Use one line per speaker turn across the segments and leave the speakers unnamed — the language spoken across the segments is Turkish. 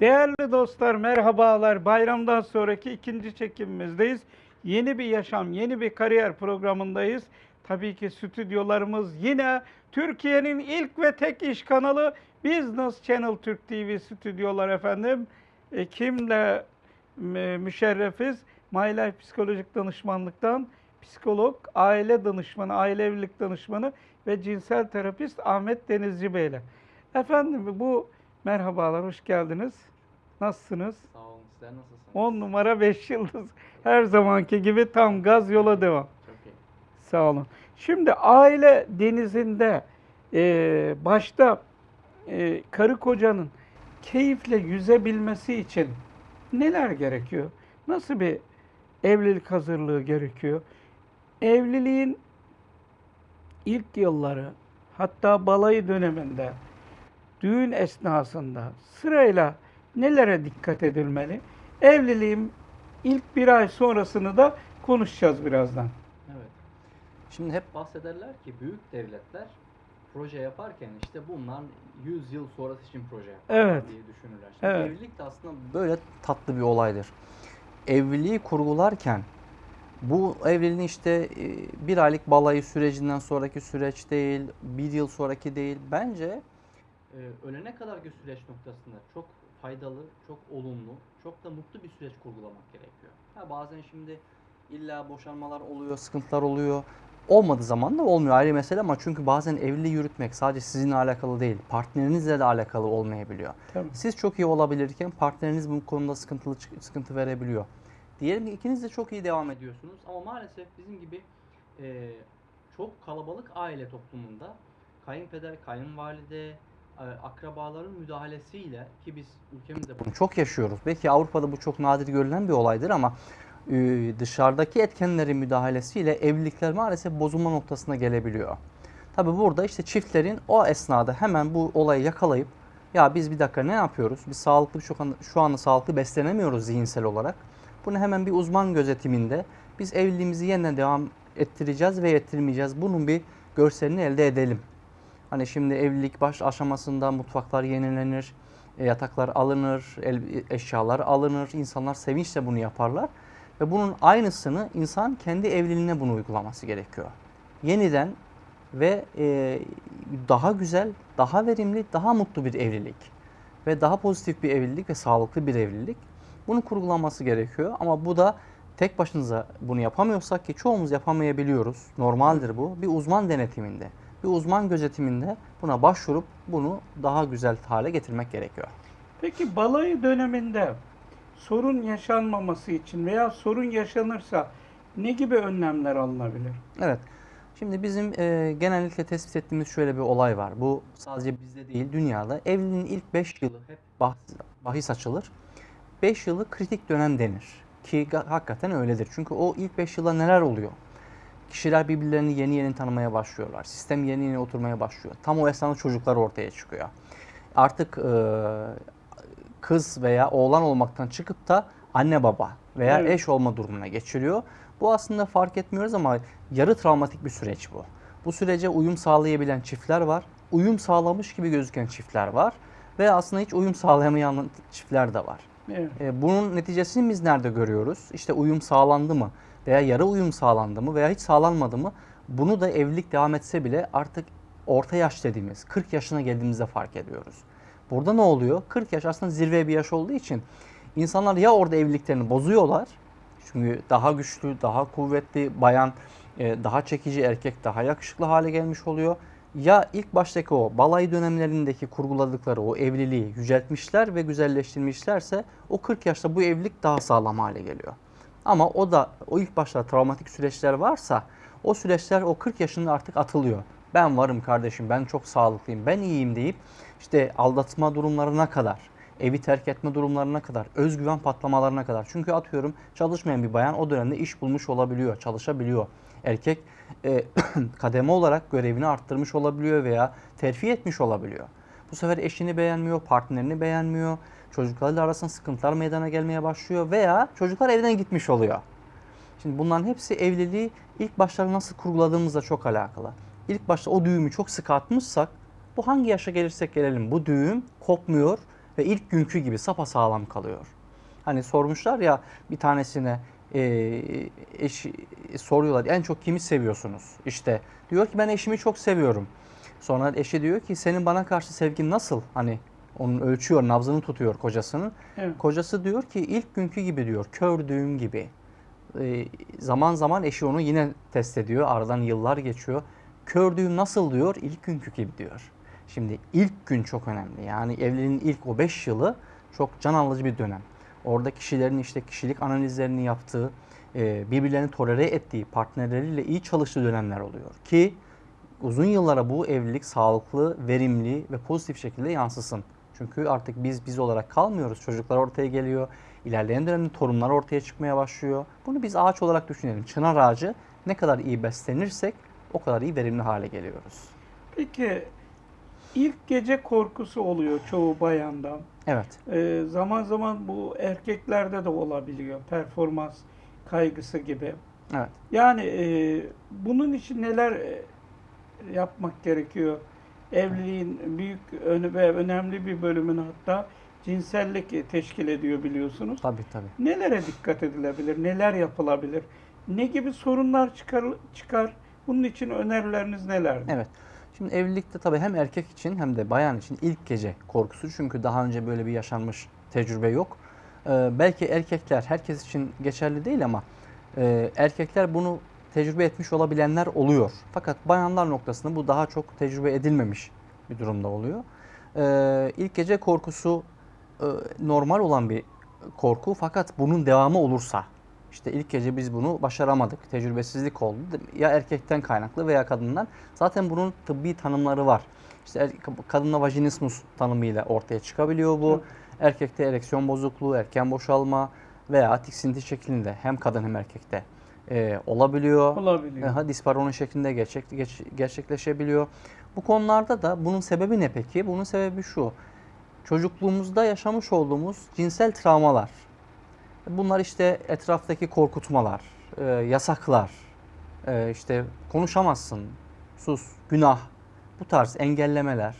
Değerli dostlar merhabalar. Bayramdan sonraki ikinci çekimimizdeyiz. Yeni bir yaşam, yeni bir kariyer programındayız. Tabii ki stüdyolarımız yine Türkiye'nin ilk ve tek iş kanalı Business Channel Türk TV stüdyolar efendim. E, kimle müşerrefiz? My Life Psikolojik Danışmanlıktan psikolog, aile danışmanı, aile evlilik danışmanı ve cinsel terapist Ahmet Denizci Bey ile. Efendim bu merhabalar, hoş geldiniz. Nasılsınız?
Sağ olun. Sizler nasılsınız?
10 numara 5 yıldız. Her zamanki gibi tam gaz yola devam.
Çok iyi.
Sağ olun. Şimdi aile denizinde e, başta e, karı kocanın keyifle yüzebilmesi için neler gerekiyor? Nasıl bir evlilik hazırlığı gerekiyor? Evliliğin ilk yılları hatta balayı döneminde düğün esnasında sırayla nelere dikkat edilmeli? Evliliğin ilk bir ay sonrasını da konuşacağız birazdan.
Evet. Şimdi hep bahsederler ki büyük devletler proje yaparken işte bunlar 100 yıl sonrası için proje yaparlar
Evet.
diye düşünürler. Şimdi
Evet.
evlilik de aslında böyle tatlı bir olaydır. Evliliği kurgularken bu evliliğin işte e, bir aylık balayı sürecinden sonraki süreç değil, bir yıl sonraki değil. Bence e, ölene kadarki süreç noktasında çok faydalı, çok olumlu, çok da mutlu bir süreç kurgulamak gerekiyor. Ha bazen şimdi illa boşanmalar oluyor, sıkıntılar oluyor. Olmadığı zaman da olmuyor ayrı mesele ama çünkü bazen evliliği yürütmek sadece sizinle alakalı değil, partnerinizle de alakalı olmayabiliyor.
Tabii.
Siz çok iyi olabilirken partneriniz bu konuda sıkıntılı sıkıntı verebiliyor. Diyelim ki ikiniz de çok iyi devam ediyorsunuz ama maalesef bizim gibi e, çok kalabalık aile toplumunda kayınpeder, kayınvalide, akrabaların müdahalesiyle ki biz ülkemizde bunu çok yaşıyoruz. Belki Avrupa'da bu çok nadir görülen bir olaydır ama e, dışarıdaki etkenlerin müdahalesiyle evlilikler maalesef bozulma noktasına gelebiliyor. Tabi burada işte çiftlerin o esnada hemen bu olayı yakalayıp ya biz bir dakika ne yapıyoruz? Biz sağlıklı şu anda, şu anda sağlıklı beslenemiyoruz zihinsel olarak. Bunu hemen bir uzman gözetiminde biz evliliğimizi yeniden devam ettireceğiz ve ettirmeyeceğiz. Bunun bir görselini elde edelim. Hani şimdi evlilik baş aşamasında mutfaklar yenilenir, e, yataklar alınır, eşyalar alınır. İnsanlar sevinçle bunu yaparlar. Ve bunun aynısını insan kendi evliliğine bunu uygulaması gerekiyor. Yeniden ve e, daha güzel, daha verimli, daha mutlu bir evlilik ve daha pozitif bir evlilik ve sağlıklı bir evlilik. Bunu kurgulanması gerekiyor ama bu da tek başınıza bunu yapamıyorsak ki çoğumuz yapamayabiliyoruz. Normaldir bu. Bir uzman denetiminde, bir uzman gözetiminde buna başvurup bunu daha güzel hale getirmek gerekiyor.
Peki balayı döneminde sorun yaşanmaması için veya sorun yaşanırsa ne gibi önlemler alınabilir?
Evet. Şimdi bizim e, genellikle tespit ettiğimiz şöyle bir olay var. Bu sadece bizde değil dünyada. Evliliğin ilk 5 yılı hep bahs, bahis açılır. 5 yılı kritik dönem denir. Ki hakikaten öyledir. Çünkü o ilk 5 yılda neler oluyor? Kişiler birbirlerini yeni yeni tanımaya başlıyorlar. Sistem yeni yeni oturmaya başlıyor. Tam o esnada çocuklar ortaya çıkıyor. Artık e, kız veya oğlan olmaktan çıkıp da anne baba veya
Evet.
eş olma durumuna geçiliyor. Bu aslında fark etmiyoruz ama yarı travmatik bir süreç bu. Bu sürece uyum sağlayabilen çiftler var. Uyum sağlamış gibi gözüken çiftler var. Ve aslında hiç uyum sağlayamayan çiftler de var.
Evet.
E, bunun neticesini biz nerede görüyoruz? İşte uyum sağlandı mı? Veya yarı uyum sağlandı mı? Veya hiç sağlanmadı mı? Bunu da evlilik devam etse bile artık orta yaş dediğimiz 40 yaşına geldiğimizde fark ediyoruz. Burada ne oluyor? 40 yaş aslında zirve bir yaş olduğu için insanlar ya orada evliliklerini bozuyorlar. Çünkü daha güçlü, daha kuvvetli bayan, e, daha çekici erkek daha yakışıklı hale gelmiş oluyor. Ya ilk baştaki o balay dönemlerindeki kurguladıkları o evliliği yüceltmişler ve güzelleştirmişlerse o 40 yaşta bu evlilik daha sağlam hale geliyor. Ama o da o ilk başta travmatik süreçler varsa o süreçler o 40 yaşında artık atılıyor. Ben varım kardeşim, ben çok sağlıklıyım, ben iyiyim deyip işte aldatma durumlarına kadar, evi terk etme durumlarına kadar, özgüven patlamalarına kadar. Çünkü atıyorum çalışmayan bir bayan o dönemde iş bulmuş olabiliyor, çalışabiliyor. Erkek e, kademe olarak görevini arttırmış olabiliyor veya terfi etmiş olabiliyor. Bu sefer eşini beğenmiyor, partnerini beğenmiyor. Çocuklarla arasında sıkıntılar meydana gelmeye başlıyor veya çocuklar evden gitmiş oluyor. Şimdi bunların hepsi evliliği ilk başları nasıl kurguladığımızla çok alakalı. İlk başta o düğümü çok sıkı atmışsak bu hangi yaşa gelirsek gelelim bu düğüm kopmuyor ve ilk günkü gibi sapasağlam kalıyor. Hani sormuşlar ya bir tanesine e, eşi soruyorlar en çok kimi seviyorsunuz? İşte diyor ki ben eşimi çok seviyorum. Sonra eşi diyor ki senin bana karşı sevgin nasıl? Hani onun ölçüyor, nabzını tutuyor kocasının.
Evet.
Kocası diyor ki ilk günkü gibi diyor, kör düğüm gibi. Ee, zaman zaman eşi onu yine test ediyor. Aradan yıllar geçiyor. Kör düğüm nasıl diyor? İlk günkü gibi diyor. Şimdi ilk gün çok önemli. Yani evliliğin ilk o 5 yılı çok can alıcı bir dönem. Orada kişilerin işte kişilik analizlerini yaptığı, e, birbirlerini tolere ettiği, partnerleriyle iyi çalıştığı dönemler oluyor. Ki uzun yıllara bu evlilik sağlıklı, verimli ve pozitif şekilde yansısın. Çünkü artık biz biz olarak kalmıyoruz. Çocuklar ortaya geliyor. İlerleyen dönemde torunlar ortaya çıkmaya başlıyor. Bunu biz ağaç olarak düşünelim. Çınar ağacı ne kadar iyi beslenirsek o kadar iyi verimli hale geliyoruz.
Peki ilk gece korkusu oluyor çoğu bayanda.
Evet.
Ee, zaman zaman bu erkeklerde de olabiliyor. Performans kaygısı gibi.
Evet.
Yani e, bunun için neler e, yapmak gerekiyor? Evliliğin büyük ve önemli bir bölümünü hatta cinsellik teşkil ediyor biliyorsunuz.
Tabii tabii.
Nelere dikkat edilebilir? Neler yapılabilir? Ne gibi sorunlar çıkar? çıkar? Bunun için önerileriniz nelerdir?
Evet. Şimdi evlilikte tabii hem erkek için hem de bayan için ilk gece korkusu. Çünkü daha önce böyle bir yaşanmış tecrübe yok. Ee, belki erkekler herkes için geçerli değil ama e, erkekler bunu tecrübe etmiş olabilenler oluyor. Fakat bayanlar noktasında bu daha çok tecrübe edilmemiş bir durumda oluyor. Ee, ilk gece korkusu e, normal olan bir korku fakat bunun devamı olursa işte ilk gece biz bunu başaramadık. Tecrübesizlik oldu. Ya erkekten kaynaklı veya kadından. Zaten bunun tıbbi tanımları var. İşte er, kadında vajinismus tanımıyla ortaya çıkabiliyor bu.
Evet.
Erkekte ereksiyon bozukluğu, erken boşalma veya tiksinti şeklinde hem kadın hem erkekte e, olabiliyor.
Olabiliyor.
Aha, disparoni şeklinde gerçek, geç- gerçekleşebiliyor. Bu konularda da bunun sebebi ne peki? Bunun sebebi şu. Çocukluğumuzda yaşamış olduğumuz cinsel travmalar. Bunlar işte etraftaki korkutmalar, e, yasaklar, e, işte konuşamazsın, sus, günah, bu tarz engellemeler.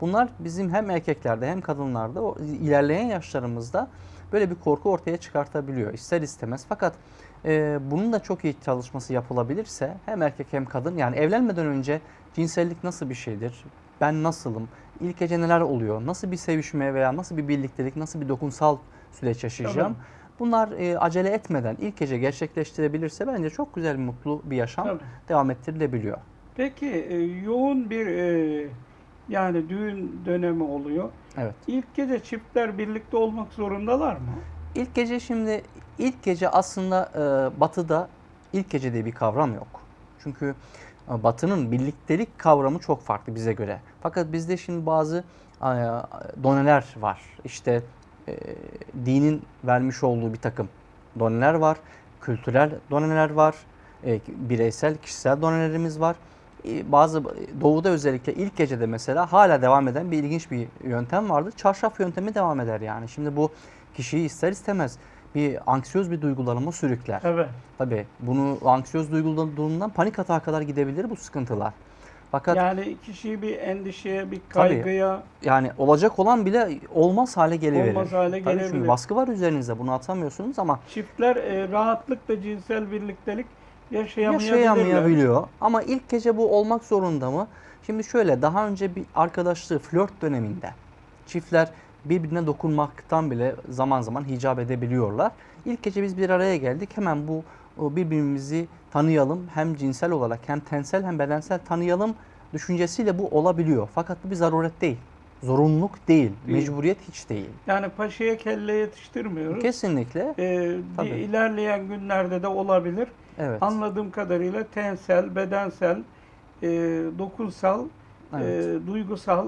Bunlar bizim hem erkeklerde hem kadınlarda o ilerleyen yaşlarımızda böyle bir korku ortaya çıkartabiliyor ister istemez. Fakat e, bunun da çok iyi çalışması yapılabilirse hem erkek hem kadın yani evlenmeden önce cinsellik nasıl bir şeydir? Ben nasılım? İlk gece neler oluyor? Nasıl bir sevişme veya nasıl bir birliktelik, nasıl bir dokunsal süreç yaşayacağım?
Tabii.
Bunlar e, acele etmeden ilk gece gerçekleştirebilirse bence çok güzel, mutlu bir yaşam
Tabii.
devam ettirilebiliyor.
Peki e, yoğun bir e, yani düğün dönemi oluyor.
Evet.
İlk gece çiftler birlikte olmak zorundalar mı?
İlk gece şimdi ilk gece aslında e, batıda ilk gece diye bir kavram yok. Çünkü e, batının birliktelik kavramı çok farklı bize göre. Fakat bizde şimdi bazı e, doneler var. İşte e, dinin vermiş olduğu bir takım doneler var. Kültürel doneler var. E, bireysel, kişisel donelerimiz var. E, bazı doğuda özellikle ilk gecede mesela hala devam eden bir ilginç bir yöntem vardır. Çarşaf yöntemi devam eder yani. Şimdi bu kişiyi ister istemez bir anksiyöz bir duygulanıma sürükler.
Evet.
Tabii bunu anksiyöz duygulanduğundan panik atağa kadar gidebilir bu sıkıntılar. Fakat yani,
Yani kişiyi bir endişeye, bir kaygıya
olacak olan bile olmaz hale geliverir.
Olmaz hale
Tabii çünkü
gelebilir.
baskı var üzerinizde bunu atamıyorsunuz ama
çiftler e, rahatlıkla cinsel birliktelik
yaşayamayabiliyor. Ama ilk gece bu olmak zorunda mı? Şimdi şöyle daha önce bir arkadaşlığı flört döneminde çiftler birbirine dokunmaktan bile zaman zaman hicap edebiliyorlar. İlk gece biz bir araya geldik. Hemen bu birbirimizi tanıyalım. Hem cinsel olarak hem tensel hem bedensel tanıyalım düşüncesiyle bu olabiliyor. Fakat bu bir zaruret değil. Zorunluluk değil.
Değil.
Mecburiyet hiç değil.
Yani paşaya kelle yetiştirmiyoruz.
Kesinlikle.
E,
Tabii.
ilerleyen günlerde de olabilir.
Evet.
Anladığım kadarıyla tensel, bedensel, e, dokunsal,
Evet.
e, duygusal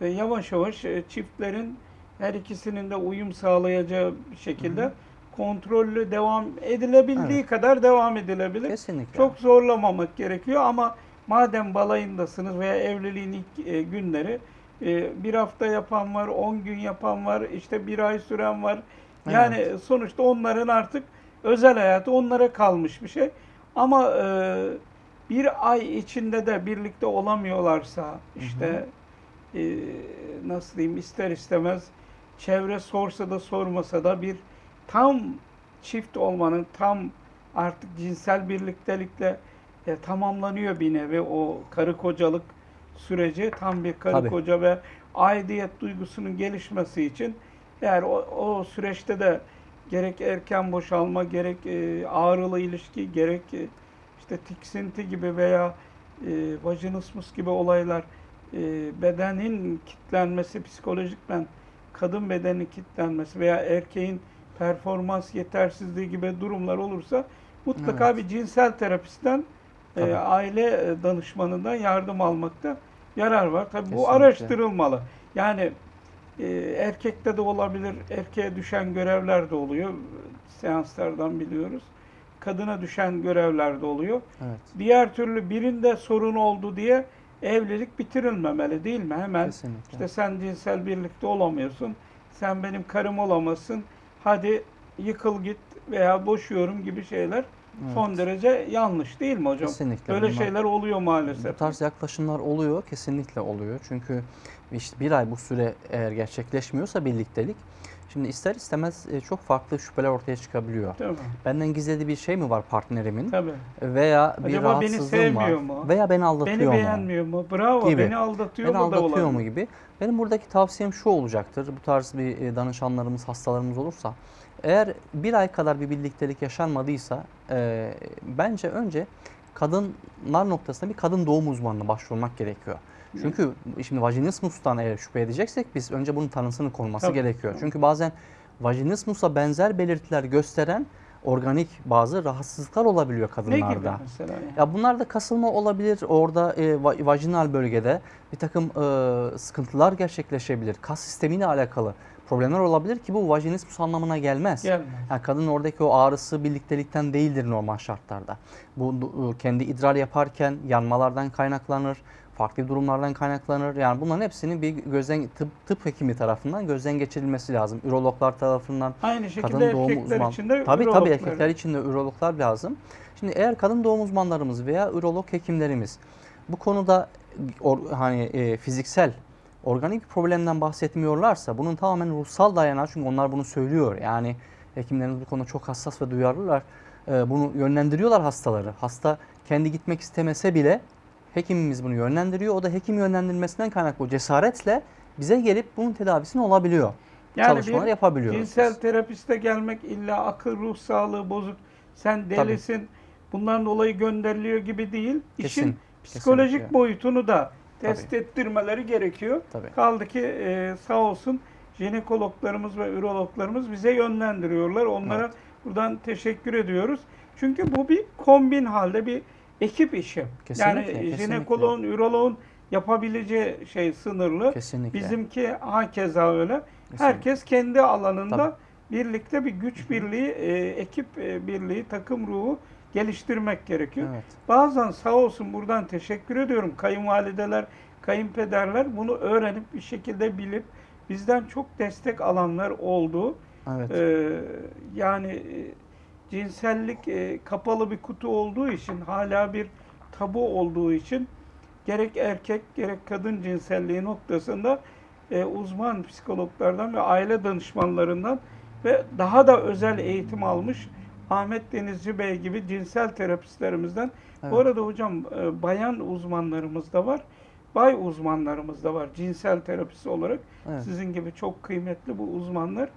ve yavaş yavaş e, çiftlerin her ikisinin de uyum sağlayacağı bir şekilde kontrollü devam edilebildiği
Evet.
kadar devam edilebilir.
Kesinlikle.
Çok zorlamamak gerekiyor ama madem balayındasınız veya evliliğin ilk e, günleri e, bir hafta yapan var, 10 gün yapan var, işte bir ay süren var. Yani sonuçta onların artık özel hayatı onlara kalmış bir şey. Ama e, bir ay içinde de birlikte olamıyorlarsa işte e, nasıl diyeyim ister istemez çevre sorsa da sormasa da bir tam çift olmanın tam artık cinsel birliktelikle e, tamamlanıyor bir nevi o karı kocalık süreci tam bir karı
Tabii.
koca ve aidiyet duygusunun gelişmesi için eğer o, o süreçte de gerek erken boşalma gerek e, ağrılı ilişki gerek e, işte tiksinti gibi veya e, vajinismus gibi olaylar e, bedenin kitlenmesi psikolojikmen kadın bedeninin kitlenmesi veya erkeğin performans yetersizliği gibi durumlar olursa mutlaka
Evet.
bir cinsel terapistten e, aile e, danışmanından yardım almakta yarar var. Tabii bu
Kesinlikle.
araştırılmalı. Yani e, erkekte de olabilir, erkeğe düşen görevler de oluyor. Seanslardan biliyoruz. Kadına düşen görevler de oluyor.
Evet.
Diğer türlü birinde sorun oldu diye evlilik bitirilmemeli değil mi? Hemen
Kesinlikle.
işte sen cinsel birlikte olamıyorsun. Sen benim karım olamazsın. Hadi yıkıl git veya boşuyorum gibi şeyler
Evet.
son derece yanlış değil mi hocam?
Kesinlikle.
Böyle
Bunlar-
şeyler oluyor maalesef.
Bu tarz yaklaşımlar oluyor, kesinlikle oluyor. Çünkü işte bir ay bu süre eğer gerçekleşmiyorsa birliktelik, şimdi ister istemez e, çok farklı şüpheler ortaya çıkabiliyor.
Mi?
Benden gizlediği bir şey mi var partnerimin?
Tabii.
Veya bir
Acaba beni
rahatsızlığım var.
sevmiyor mu?
Veya beni aldatıyor
Beni
mu?
beğenmiyor mu? Bravo.
Gibi.
Beni aldatıyor
Beni
mu da
aldatıyor mu
olabilir.
gibi. Benim buradaki tavsiyem şu olacaktır. Bu tarz bir e, danışanlarımız, hastalarımız olursa. Eğer bir ay kadar bir birliktelik yaşanmadıysa e, bence önce kadınlar noktasında bir kadın doğum uzmanına başvurmak gerekiyor. Çünkü şimdi vajinismustan eğer şüphe edeceksek biz önce bunun tanısının konulması
Tabii.
gerekiyor. Çünkü bazen vajinismusa benzer belirtiler gösteren organik bazı rahatsızlıklar olabiliyor
Ne
kadınlarda.
gibi mesela? yani?
Ya bunlar da kasılma olabilir. Orada e, va- vajinal bölgede bir takım e, sıkıntılar gerçekleşebilir. Kas sistemiyle alakalı problemler olabilir ki bu vajinismus anlamına gelmez.
Gelmez.
Yani kadının oradaki o ağrısı birliktelikten değildir normal şartlarda. Bu du- kendi idrar yaparken yanmalardan kaynaklanır, farklı durumlardan kaynaklanır. Yani bunların hepsinin bir gözden tıp, tıp hekimi tarafından gözden geçirilmesi lazım. Ürologlar tarafından
Aynı şekilde
kadın doğum
erkekler
uzman.
için de
tabii tabii erkekler için de ürologlar lazım. Şimdi eğer kadın doğum uzmanlarımız veya ürolog hekimlerimiz bu konuda or- hani e, fiziksel organik bir problemden bahsetmiyorlarsa bunun tamamen ruhsal dayanağı çünkü onlar bunu söylüyor. Yani hekimlerimiz bu konuda çok hassas ve duyarlılar. E, bunu yönlendiriyorlar hastaları. Hasta kendi gitmek istemese bile hekimimiz bunu yönlendiriyor. O da hekim yönlendirmesinden kaynaklı cesaretle bize gelip bunun tedavisini olabiliyor.
Yani
Çalışmalar yapabiliyoruz.
Cinsel
biz.
terapiste gelmek illa akıl ruh sağlığı bozuk. Sen delisin. Bundan dolayı gönderiliyor gibi değil. İşin
Kesin,
psikolojik
kesinlikle.
boyutunu da test ettirmeleri gerekiyor.
Tabii.
Kaldı ki e, sağ olsun jinekologlarımız ve ürologlarımız bize yönlendiriyorlar. Onlara
Evet.
buradan teşekkür ediyoruz. Çünkü bu bir kombin halde bir ekip işi.
Kesinlikle,
yani jinekoloğun, üroloğun yapabileceği şey sınırlı.
Kesinlikle.
Bizimki hakeza öyle.
Kesinlikle.
Herkes kendi alanında
Tabii.
birlikte bir güç birliği, e, ekip e, birliği, takım ruhu geliştirmek gerekiyor.
Evet.
Bazen sağ olsun buradan teşekkür ediyorum. Kayınvalideler, kayınpederler bunu öğrenip bir şekilde bilip bizden çok destek alanlar oldu.
Evet.
Ee, yani cinsellik e, kapalı bir kutu olduğu için hala bir tabu olduğu için gerek erkek gerek kadın cinselliği noktasında e, uzman psikologlardan ve aile danışmanlarından ve daha da özel eğitim almış Ahmet Denizci Bey gibi cinsel terapistlerimizden. Bu
Evet.
arada hocam e, bayan uzmanlarımız da var. Bay uzmanlarımız da var cinsel terapisi olarak.
Evet.
Sizin gibi çok kıymetli bu uzmanlar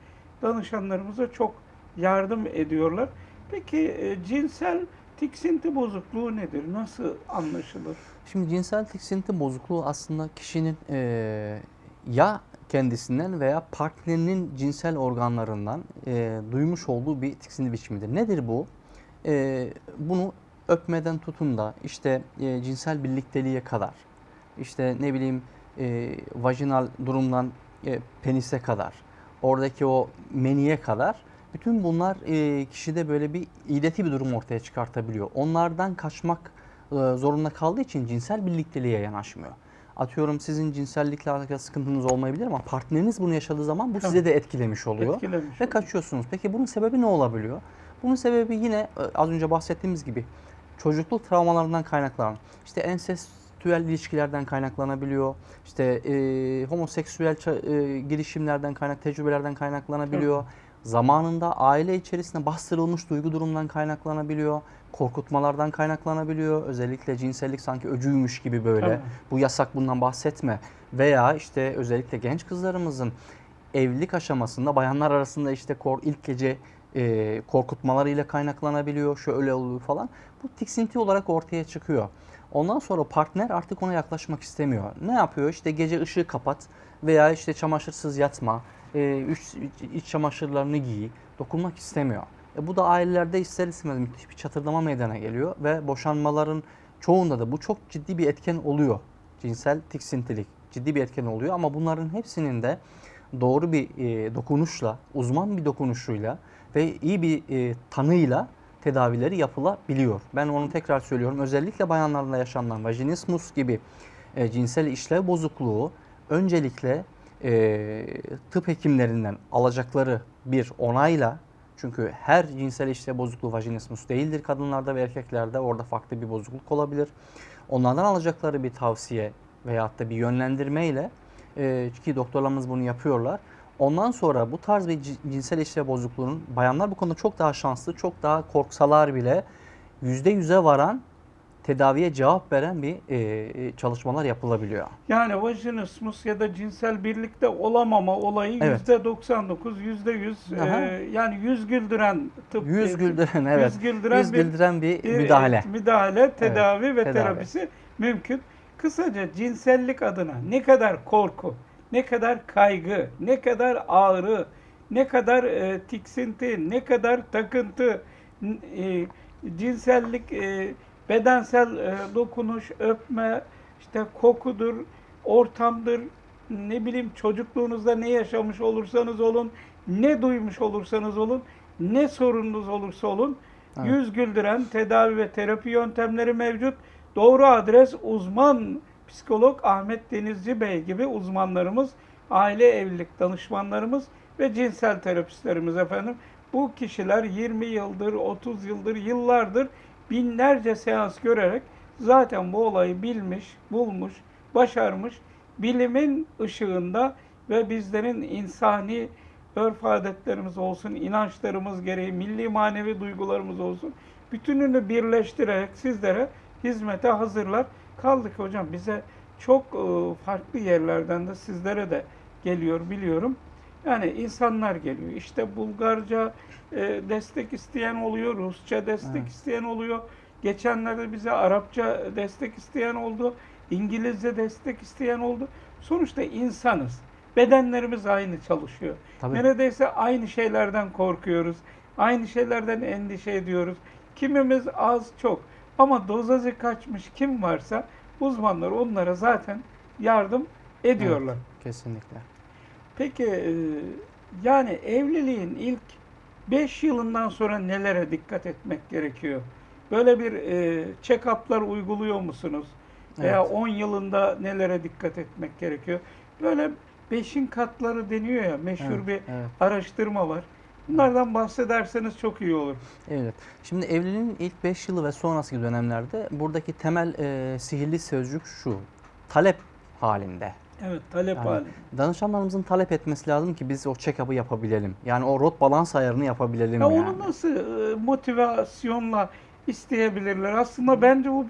danışanlarımıza çok yardım ediyorlar. Peki e, cinsel tiksinti bozukluğu nedir? Nasıl anlaşılır?
Şimdi cinsel tiksinti bozukluğu aslında kişinin eee, ya kendisinden veya partnerinin cinsel organlarından eee, duymuş olduğu bir tiksinti biçimidir. Nedir bu? Eee, bunu öpmeden tutun da işte eee, cinsel birlikteliğe kadar, işte ne bileyim eee, vajinal durumdan eee, penise kadar, oradaki o meniye kadar bütün bunlar eee, kişide böyle bir ileti bir durum ortaya çıkartabiliyor. Onlardan kaçmak e, zorunda kaldığı için cinsel birlikteliğe yanaşmıyor. Atıyorum sizin cinsellikle alakalı sıkıntınız olmayabilir ama partneriniz bunu yaşadığı zaman bu size de etkilemiş oluyor.
Etkilemiş
Ve
oluyor.
kaçıyorsunuz. Peki bunun sebebi ne olabiliyor? Bunun sebebi yine e, az önce bahsettiğimiz gibi çocukluk travmalarından kaynaklanan, işte ensest ritüel ilişkilerden kaynaklanabiliyor. İşte e, homoseksüel e, girişimlerden kaynak, tecrübelerden kaynaklanabiliyor. Zamanında aile içerisinde bastırılmış duygu durumdan kaynaklanabiliyor. Korkutmalardan kaynaklanabiliyor. Özellikle cinsellik sanki öcüymüş gibi böyle.
Tabii.
Bu yasak bundan bahsetme. Veya işte özellikle genç kızlarımızın evlilik aşamasında bayanlar arasında işte kor, ilk gece e, korkutmalarıyla kaynaklanabiliyor. Şöyle oluyor falan. Bu tiksinti olarak ortaya çıkıyor. Ondan sonra partner artık ona yaklaşmak istemiyor. Ne yapıyor? İşte gece ışığı kapat veya işte çamaşırsız yatma, e, iç, iç çamaşırlarını giy, dokunmak istemiyor. E, bu da ailelerde ister istemez müthiş bir çatırdama meydana geliyor ve boşanmaların çoğunda da bu çok ciddi bir etken oluyor. Cinsel tiksintilik ciddi bir etken oluyor ama bunların hepsinin de doğru bir e, dokunuşla, uzman bir dokunuşuyla ve iyi bir e, tanıyla tedavileri yapılabiliyor. Ben onu tekrar söylüyorum. Özellikle bayanlarda yaşanan vajinismus gibi e, cinsel işlev bozukluğu öncelikle e, tıp hekimlerinden alacakları bir onayla çünkü her cinsel işlev bozukluğu vajinismus değildir kadınlarda ve erkeklerde. Orada farklı bir bozukluk olabilir. Onlardan alacakları bir tavsiye veyahut da bir yönlendirmeyle e, ki doktorlarımız bunu yapıyorlar. Ondan sonra bu tarz bir ci- cinsel işlev bozukluğunun bayanlar bu konuda çok daha şanslı, çok daha korksalar bile yüzde yüze varan tedaviye cevap veren bir e, çalışmalar yapılabiliyor.
Yani vajinismus ya da cinsel birlikte olamama olayı
Evet.
yüzde 99, yüzde 100
Aha.
yani yüz güldüren tıp.
Yüz
e,
güldüren evet.
Yüz güldüren
Yüz
bir
güldüren bir
bir
müdahale.
müdahale, tedavi ve
tedavi.
terapisi mümkün. Kısaca cinsellik adına ne kadar korku, ne kadar kaygı, ne kadar ağrı, ne kadar e, tiksinti, ne kadar takıntı, e, cinsellik, e, bedensel e, dokunuş, öpme, işte kokudur, ortamdır, ne bileyim çocukluğunuzda ne yaşamış olursanız olun, ne duymuş olursanız olun, ne sorununuz olursa olun,
Evet.
yüz güldüren tedavi ve terapi yöntemleri mevcut. Doğru adres uzman psikolog Ahmet Denizci Bey gibi uzmanlarımız, aile evlilik danışmanlarımız ve cinsel terapistlerimiz efendim. Bu kişiler 20 yıldır, 30 yıldır, yıllardır binlerce seans görerek zaten bu olayı bilmiş, bulmuş, başarmış. Bilimin ışığında ve bizlerin insani örf adetlerimiz olsun, inançlarımız gereği, milli manevi duygularımız olsun. Bütününü birleştirerek sizlere hizmete hazırlar. Kaldık hocam bize çok e, farklı yerlerden de sizlere de geliyor biliyorum. Yani insanlar geliyor. İşte Bulgarca e, destek isteyen oluyor, Rusça destek
Evet.
isteyen oluyor. Geçenlerde bize Arapça destek isteyen oldu, İngilizce destek isteyen oldu. Sonuçta insanız. Bedenlerimiz aynı çalışıyor.
Tabii.
Neredeyse aynı şeylerden korkuyoruz. Aynı şeylerden endişe ediyoruz. Kimimiz az çok. Ama dozajı kaçmış kim varsa uzmanlar onlara zaten yardım ediyorlar.
Kesinlikle.
Peki e, yani evliliğin ilk 5 yılından sonra nelere dikkat etmek gerekiyor? Böyle bir e, check-up'lar uyguluyor musunuz? Veya
Evet.
10 yılında nelere dikkat etmek gerekiyor? Böyle beşin katları deniyor ya meşhur
Evet,
bir
evet.
araştırma var. Bunlardan bahsederseniz çok iyi olur.
Evet. Şimdi evliliğin ilk 5 yılı ve sonraki dönemlerde buradaki temel e, sihirli sözcük şu. Talep halinde.
Evet, talep
Yani
hali.
danışanlarımızın talep etmesi lazım ki biz o check-up'ı yapabilelim. Yani o rot balans ayarını yapabilelim
Ya
yani.
onu nasıl e, motivasyonla isteyebilirler? Aslında bence bu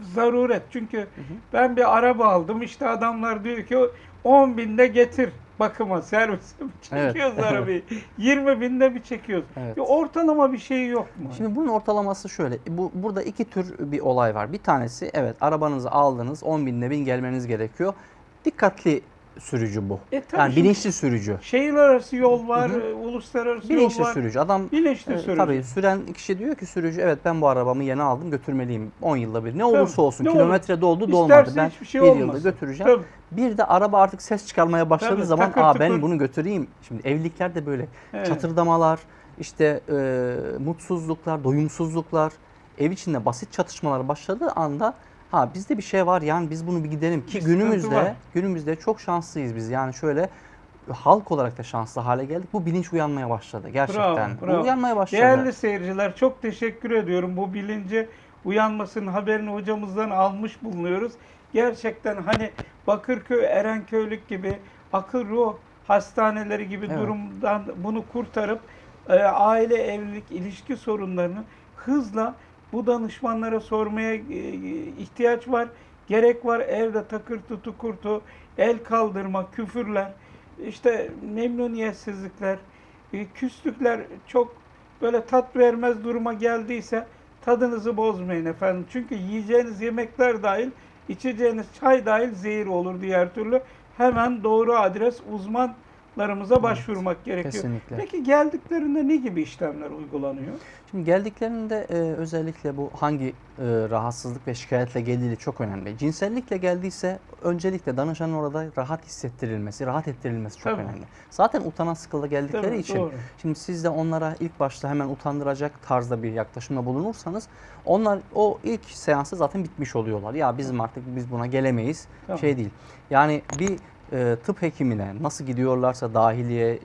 zaruret. Çünkü ben bir araba aldım. işte adamlar diyor ki 10 binde getir bakıma servise mi
Evet,
çekiyoruz
evet.
arabayı? 20 binde bir çekiyoruz.
Evet.
Bir ortalama bir şey yok mu?
Şimdi bunun ortalaması şöyle. Bu burada iki tür bir olay var. Bir tanesi evet arabanızı aldınız 10 binde bin gelmeniz gerekiyor. Dikkatli sürücü bu.
E tabii
yani bilinçli sürücü.
Şehir arası yol var,
Hı hı.
e, uluslararası
Bilinçli
yol var.
sürücü. Adam
Bilinçli
e,
sürücü.
tabii süren kişi diyor ki sürücü evet ben bu arabamı yeni aldım götürmeliyim 10 yılda bir. Ne olursa olsun
ne
kilometre doldu dolmadı ben
şey
bir yılda götüreceğim.
Tabii.
Bir de araba artık ses çıkarmaya başladığı
Tabii,
zaman
takır
aa ben bunu götüreyim. Şimdi evlilikler de böyle
Evet.
çatırdamalar, işte e, mutsuzluklar, doyumsuzluklar, ev içinde basit çatışmalar başladığı anda ha bizde bir şey var yani biz bunu bir gidelim ki
Bir
günümüzde günümüzde çok şanslıyız biz. Yani şöyle halk olarak da şanslı hale geldik. Bu bilinç uyanmaya başladı gerçekten.
bravo.
Bu uyanmaya başladı.
Değerli seyirciler çok teşekkür ediyorum bu bilinci uyanmasının haberini hocamızdan almış bulunuyoruz. Gerçekten hani Bakırköy, Erenköylük gibi akıl ruh hastaneleri gibi
Evet.
durumdan bunu kurtarıp e, aile, evlilik, ilişki sorunlarını hızla bu danışmanlara sormaya e, ihtiyaç var. Gerek var evde takırtı tukurtu, el kaldırma, küfürler, işte memnuniyetsizlikler, e, küslükler çok böyle tat vermez duruma geldiyse tadınızı bozmayın efendim. Çünkü yiyeceğiniz yemekler dahil, içeceğiniz çay dahil zehir olur diğer türlü. Hemen doğru adres uzmanlarımıza başvurmak gerekiyor.
Kesinlikle.
Peki geldiklerinde ne gibi işlemler uygulanıyor?
Şimdi geldiklerinde e, özellikle bu hangi e, rahatsızlık ve şikayetle geldiği çok önemli. Cinsellikle geldiyse öncelikle danışanın orada rahat hissettirilmesi, rahat ettirilmesi çok
Tabii.
önemli. Zaten utanan sıkıla geldikleri
Tabii,
için
doğru.
şimdi siz de onlara ilk başta hemen utandıracak tarzda bir yaklaşımda bulunursanız onlar o ilk seansı zaten bitmiş oluyorlar. Ya bizim artık biz buna gelemeyiz.
Tamam.
Şey değil. Yani bir e, tıp hekimine nasıl gidiyorlarsa dahiliye,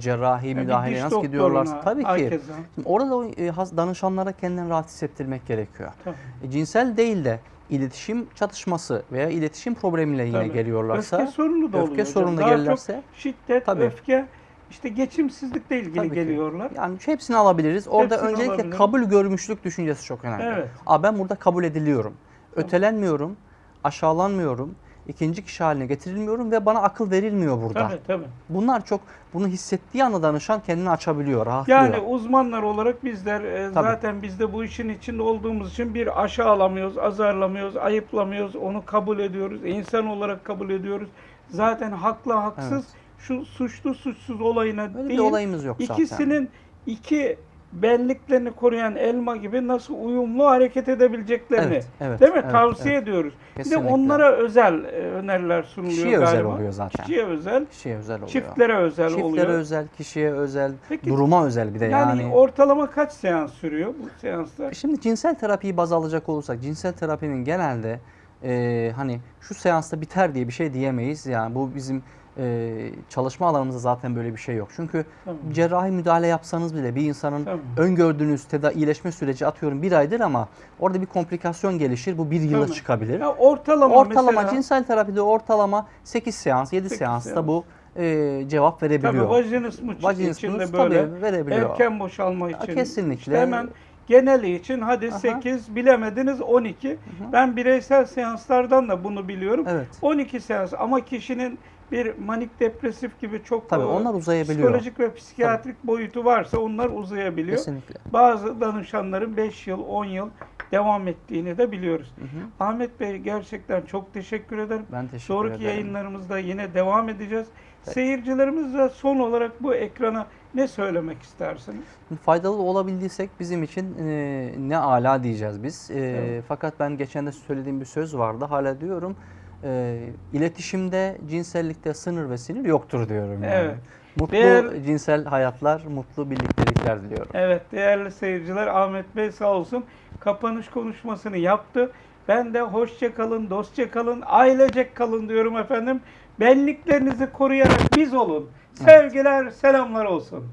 cerrahi
Yani
müdahaleye nasıl gidiyorlarsa tabii ki. Şimdi orada o e, danışanlara kendilerini rahat hissettirmek gerekiyor.
Tabii.
E, cinsel değil de iletişim çatışması veya iletişim problemiyle yine
Tabii.
geliyorlarsa
Öfke sorunu da oluyor.
öfke
hocam.
sorunu da
Daha çok
gelirlerse
şiddet,
Tabii.
öfke, işte geçimsizlikle ilgili
Tabii ki.
geliyorlar.
yani hepsini alabiliriz. Orada
Hepsini
öncelikle
alabiliriz.
kabul görmüşlük düşüncesi çok önemli.
Evet.
Aa, ben burada kabul ediliyorum. Ötelenmiyorum, aşağılanmıyorum, ikinci kişi haline getirilmiyorum ve bana akıl verilmiyor burada.
Tabii tabii.
Bunlar çok bunu hissettiği anda danışan kendini açabiliyor, rahatlıyor.
Yani uzmanlar olarak bizler e,
Tabii.
zaten biz de bu işin içinde olduğumuz için bir aşağılamıyoruz, azarlamıyoruz, ayıplamıyoruz, onu kabul ediyoruz, insan olarak kabul ediyoruz. Zaten haklı haksız
Evet.
şu suçlu suçsuz olayına
Öyle bir
değil,
olayımız yok zaten.
ikisinin iki benliklerini koruyan elma gibi nasıl uyumlu hareket edebileceklerini
Evet, evet,
değil mi?
evet,
Tavsiye
evet.
ediyoruz. Bir
Kesinlikle.
de onlara özel e, öneriler sunuluyor
Kişiye özel
galiba.
oluyor zaten.
Kişiye özel,
Kişiye özel oluyor.
çiftlere özel
Çiftlere
oluyor.
özel, kişiye özel,
Peki,
duruma özel bir de
yani,
yani.
ortalama kaç seans sürüyor bu seanslar?
Şimdi cinsel terapiyi baz alacak olursak cinsel terapinin genelde e, hani şu seansta biter diye bir şey diyemeyiz. Yani bu bizim e, çalışma alanımızda zaten böyle bir şey yok. Çünkü
Tamam.
cerrahi müdahale yapsanız bile bir insanın
Tamam.
öngördüğünüz tedavi iyileşme süreci atıyorum bir aydır ama orada bir komplikasyon gelişir. Bu bir yıla
Tamam.
çıkabilir.
Ya ortalama,
ortalama
mesela,
cinsel terapide ortalama 8 seans, 7
Sekiz
seansta
seans.
bu e, cevap verebiliyor.
tabii vajinismus
Vajinismus
için de böyle
tabii verebiliyor.
erken boşalma
Ya
için
kesinlikle.
işte hemen geneli için hadi
Aha.
8 bilemediniz 12. Ben bireysel seanslardan da bunu biliyorum.
Evet.
12 seans ama kişinin bir manik depresif gibi çok
Tabii
e,
onlar uzayabiliyor.
psikolojik ve psikiyatrik boyutu varsa onlar uzayabiliyor.
Kesinlikle.
Bazı danışanların 5 yıl, 10 yıl devam ettiğini de biliyoruz.
Hı hı.
Ahmet Bey gerçekten çok teşekkür ederim.
Ben teşekkür
Sonraki
ederim.
yayınlarımızda yine devam edeceğiz. Seyircilerimizle son olarak bu ekrana ne söylemek istersiniz?
Faydalı olabildiysek bizim için e, ne ala diyeceğiz biz. E,
Evet.
Fakat ben geçen de söylediğim bir söz vardı. Hala diyorum. E, iletişimde, cinsellikte sınır ve sinir yoktur diyorum. Yani.
Evet.
Mutlu
Değer-
cinsel hayatlar, mutlu birliktelikler diliyorum.
Evet değerli seyirciler Ahmet Bey sağ olsun kapanış konuşmasını yaptı. Ben de hoşça kalın, dostça kalın, ailecek kalın diyorum efendim. Benliklerinizi koruyarak biz olun. Sevgiler, selamlar olsun.